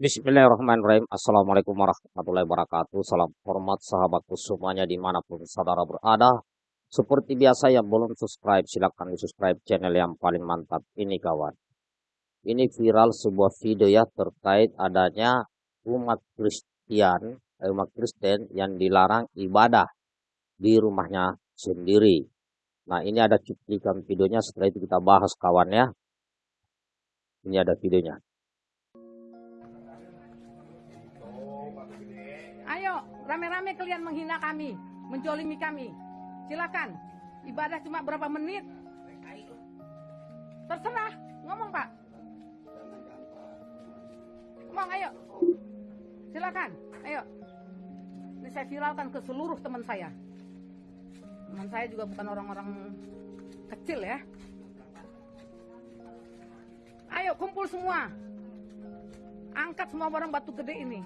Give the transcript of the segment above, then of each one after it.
Bismillahirrahmanirrahim. Assalamualaikum warahmatullahi wabarakatuh. Salam hormat sahabatku semuanya di mana pun saudara berada. Seperti biasa yang belum subscribe silahkan di subscribe channel yang paling mantap ini kawan. Ini viral sebuah video ya terkait adanya umat Kristen, eh, umat Kristen yang dilarang ibadah di rumahnya sendiri. Nah ini ada cuplikan videonya setelah itu kita bahas kawan ya. Ini ada videonya. Kalian menghina kami, menjolimi kami. Silakan. Ibadah cuma berapa menit? Terserah. Ngomong, Pak. Ngomong, ayo. Silakan. Ayo. Ini saya viralkan ke seluruh teman saya. Teman saya juga bukan orang-orang kecil ya. Ayo kumpul semua. Angkat semua barang batu gede ini.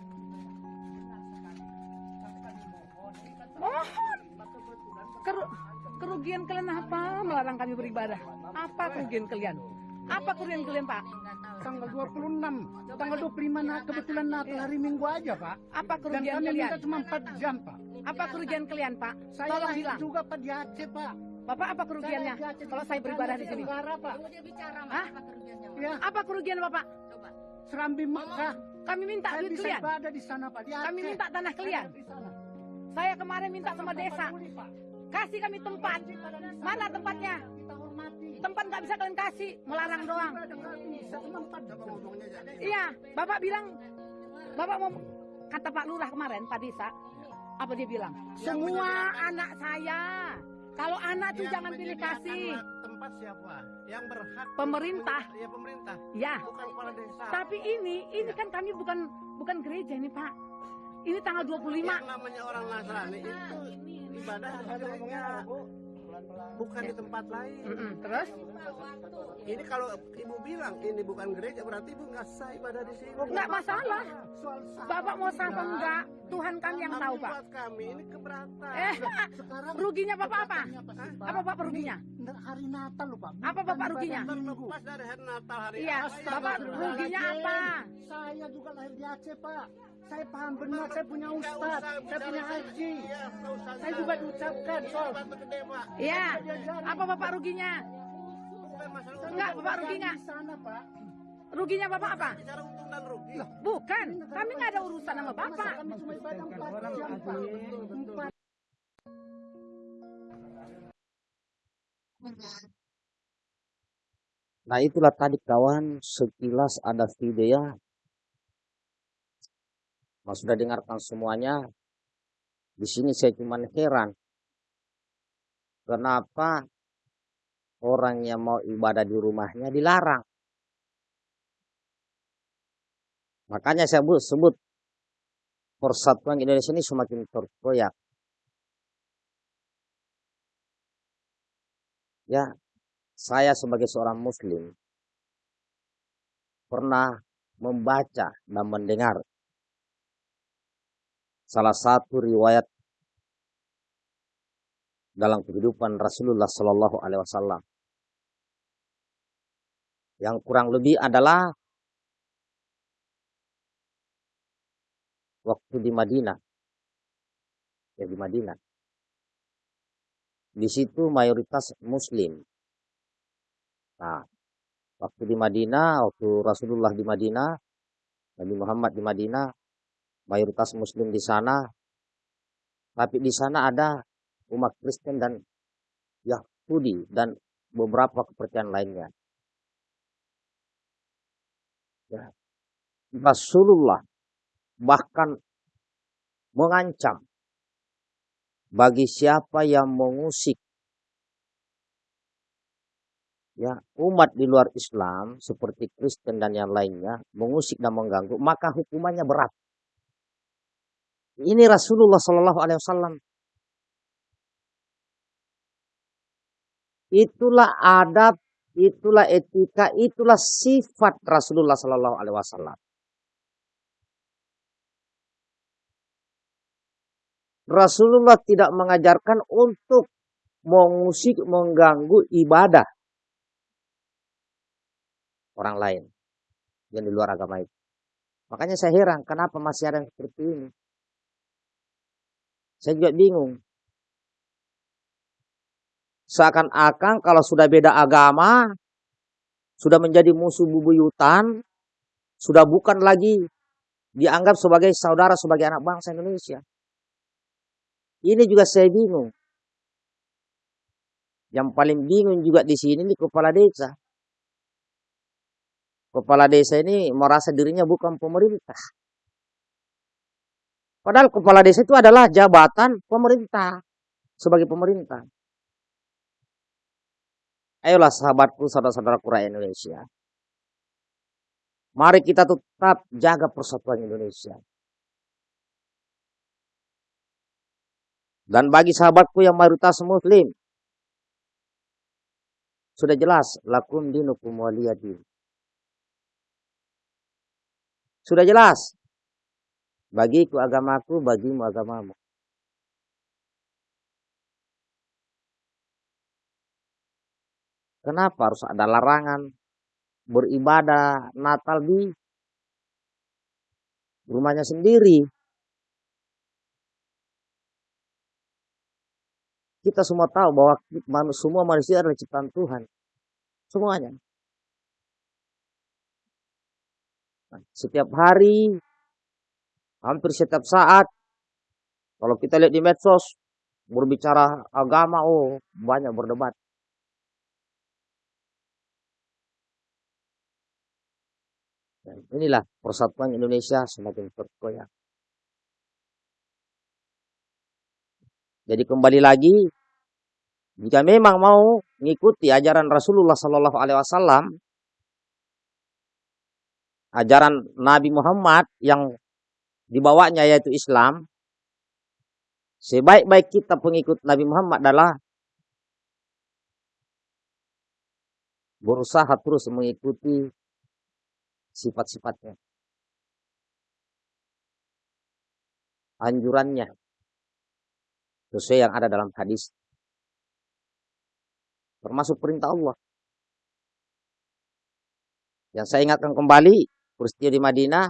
Kerugian kalian apa melarang kami beribadah? Apa kerugian kalian? Apa kerugian kalian, Pak? Tanggal 26, tanggal 25 nah, kebetulan Natal hari Minggu aja, Pak. Apa kerugian Dan kami kalian? minta cuma 4 jam, Pak. Apa kerugian kalian, Pak? Saya Tolong bilang. juga Pak di Aceh, Pak. Bapak apa kerugiannya Saya kalau saya beribadah di sini? Tenggara, Pak. Hah? Ya, Apa kerugian Bapak? Serambi Mekah. Kami minta Saya duit bisa kalian. ibadah di sana, Pak. Di Aceh. Kami minta tanah kalian. Di sana. Saya kemarin minta sama desa. Kasih kami tempat. Mana tempatnya? Kita hormati. Tempat nggak bisa kalian kasih, melarang doang. Ibadah nggak bisa, cuma 4 jam. Iya, Bapak bilang, Bapak mau kata Pak Lurah kemarin, Pak Desa, apa dia bilang? Semua anak saya. Kalau anak tuh jangan pilih kasih. tempat siapa yang berhak Pemerintah. ya pemerintah Ya, bukan kepala desa tapi ini, ini kan kami bukan bukan gereja ini Pak. Ini tanggal 25. yang namanya orang Nasrani itu ibadah gereja bukan di tempat lain Terus? ini kalau ibu bilang ini bukan gereja berarti ibu nggak sah ibadah di sini Nggak masalah. Soal. Bapak mau sah apa enggak? Tuhan kami yang tahu Pak. buat kami ini keberatan Eh, Sekarang ruginya Bapak apa? Apa Bapak ruginya? Hari Natal loh, Pak. Apa Bapak ruginya? dari hari Natal hari Iya, apa yang Bapak ruginya apa? Saya juga lahir di Aceh, Pak. Saya paham benar, saya punya ustaz, saya punya haji. Iya, Saya juga diucapkan, gede pak Iya. Apa Bapak ruginya? Enggak, Bapak ruginya. Di sana, Pak. Ruginya Bapak apa? bicara untung dan rugi Bukan, kami nggak ada urusan sama Bapak. Masa kami cuma ibadah 4 jam, Pak. Empat Nah itulah tadi kawan sekilas ada video ya. Mas sudah dengarkan semuanya. Di sini saya cuma heran. Kenapa orang yang mau ibadah di rumahnya dilarang? Makanya saya bu- sebut persatuan Indonesia ini semakin terkoyak. Ya, saya sebagai seorang muslim pernah membaca dan mendengar salah satu riwayat dalam kehidupan Rasulullah Shallallahu Alaihi Wasallam yang kurang lebih adalah waktu di Madinah ya di Madinah di situ mayoritas muslim Nah, waktu di Madinah, waktu Rasulullah di Madinah, Nabi Muhammad di Madinah, mayoritas Muslim di sana, tapi di sana ada umat Kristen dan Yahudi dan beberapa kepercayaan lainnya. Ya. Rasulullah bahkan mengancam bagi siapa yang mengusik ya umat di luar Islam seperti Kristen dan yang lainnya mengusik dan mengganggu maka hukumannya berat. Ini Rasulullah Shallallahu Alaihi Wasallam. Itulah adab, itulah etika, itulah sifat Rasulullah Shallallahu Alaihi Wasallam. Rasulullah tidak mengajarkan untuk mengusik, mengganggu ibadah orang lain yang di luar agama itu. Makanya saya heran kenapa masih ada yang seperti ini. Saya juga bingung. Seakan-akan kalau sudah beda agama, sudah menjadi musuh bubuyutan, sudah bukan lagi dianggap sebagai saudara, sebagai anak bangsa Indonesia. Ini juga saya bingung. Yang paling bingung juga di sini nih kepala desa. Kepala desa ini merasa dirinya bukan pemerintah. Padahal kepala desa itu adalah jabatan pemerintah sebagai pemerintah. Ayolah sahabatku, saudara-saudaraku rakyat Indonesia. Mari kita tetap jaga persatuan Indonesia. Dan bagi sahabatku yang mayoritas muslim, sudah jelas lakum dinukum waliyadin. Sudah jelas. Bagiku agamaku, bagimu agamamu. Kenapa harus ada larangan beribadah Natal di rumahnya sendiri? Kita semua tahu bahwa semua manusia adalah ciptaan Tuhan. Semuanya. Nah, setiap hari, hampir setiap saat, kalau kita lihat di medsos, berbicara agama, oh banyak berdebat. Dan inilah persatuan Indonesia semakin terkoyak. Jadi kembali lagi, jika memang mau mengikuti ajaran Rasulullah Sallallahu Alaihi Wasallam, ajaran Nabi Muhammad yang dibawanya yaitu Islam, sebaik-baik kita pengikut Nabi Muhammad adalah berusaha terus mengikuti sifat-sifatnya. Anjurannya sesuai yang ada dalam hadis. Termasuk perintah Allah. Yang saya ingatkan kembali, peristiwa di Madinah,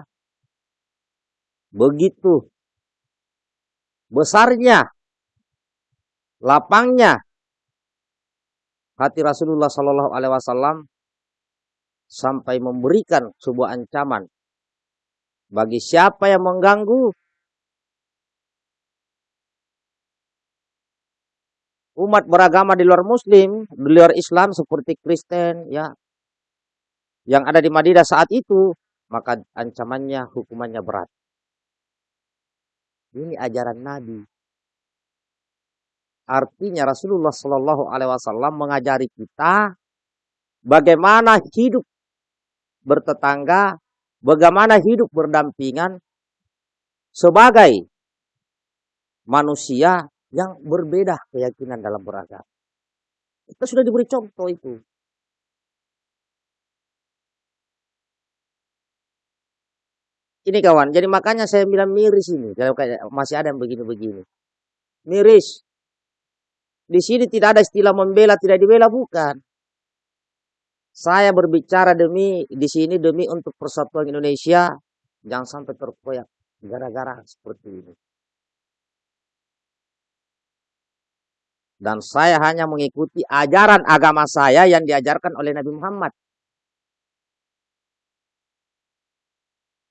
begitu besarnya, lapangnya hati Rasulullah Shallallahu Alaihi Wasallam sampai memberikan sebuah ancaman bagi siapa yang mengganggu umat beragama di luar muslim, di luar Islam seperti Kristen ya yang ada di Madinah saat itu, maka ancamannya hukumannya berat. Ini ajaran Nabi. Artinya Rasulullah Shallallahu Alaihi Wasallam mengajari kita bagaimana hidup bertetangga, bagaimana hidup berdampingan sebagai manusia yang berbeda keyakinan dalam beragama. Kita sudah diberi contoh itu. Ini kawan, jadi makanya saya bilang miris ini. Kalau masih ada yang begini-begini. Miris. Di sini tidak ada istilah membela, tidak dibela, bukan. Saya berbicara demi di sini demi untuk persatuan Indonesia jangan sampai terkoyak gara-gara seperti ini. Dan saya hanya mengikuti ajaran agama saya yang diajarkan oleh Nabi Muhammad.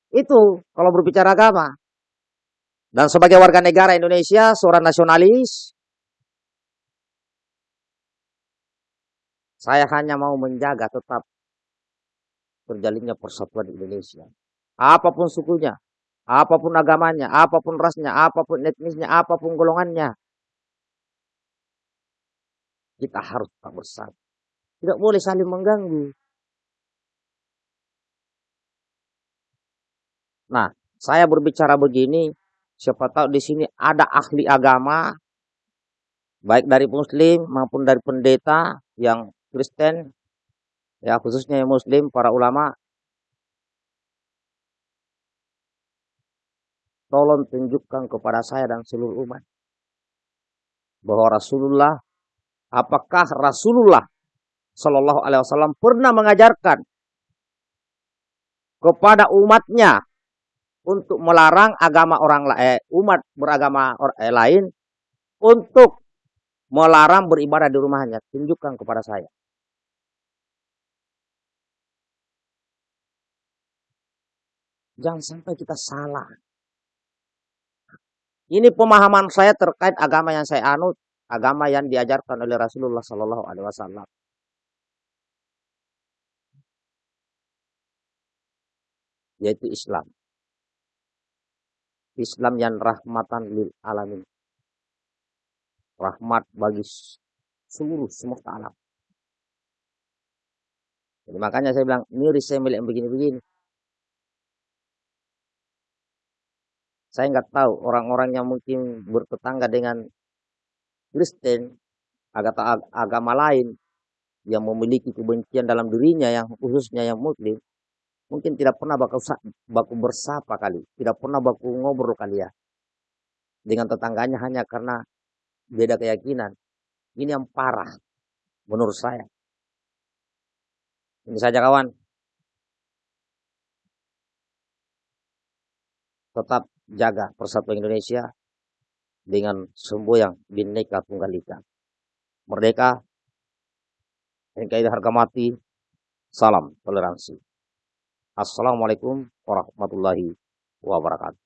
Itu kalau berbicara agama. Dan sebagai warga negara Indonesia, seorang nasionalis, Saya hanya mau menjaga tetap terjalinnya persatuan Indonesia. Apa pun sukunya, apa pun agamanya, apa pun rasnya, apa pun etnisnya, apa pun golongannya. Kita harus tetap bersatu. Tidak boleh saling mengganggu. Nah, saya berbicara begini, siapa tahu di sini ada ahli agama, baik dari muslim maupun dari pendeta yang Kristen, ya khususnya yang Muslim, para ulama, tolong tunjukkan kepada saya dan seluruh umat bahwa Rasulullah, apakah Rasulullah Shallallahu Alaihi Wasallam pernah mengajarkan kepada umatnya untuk melarang agama orang eh, umat beragama or- eh, lain untuk melarang beribadah di rumahnya. Tunjukkan kepada saya. Jangan sampai kita salah. Ini pemahaman saya terkait agama yang saya anut, agama yang diajarkan oleh Rasulullah Sallallahu Alaihi Wasallam. Yaitu Islam. Islam yang rahmatan lil alamin. Rahmat bagi seluruh semesta alam. Jadi makanya saya bilang, miris saya milik begini-begini. Saya nggak tahu orang-orang yang mungkin bertetangga dengan Kristen, agama, lain yang memiliki kebencian dalam dirinya yang khususnya yang muslim, mungkin tidak pernah baku, baku bersapa kali, tidak pernah baku ngobrol kali ya. Dengan tetangganya hanya karena beda keyakinan. Ini yang parah menurut saya. Ini saja kawan. Tetap jaga persatuan Indonesia dengan semboyang bineka tunggal ika. Merdeka, NKRI harga mati, salam toleransi. Assalamualaikum warahmatullahi wabarakatuh.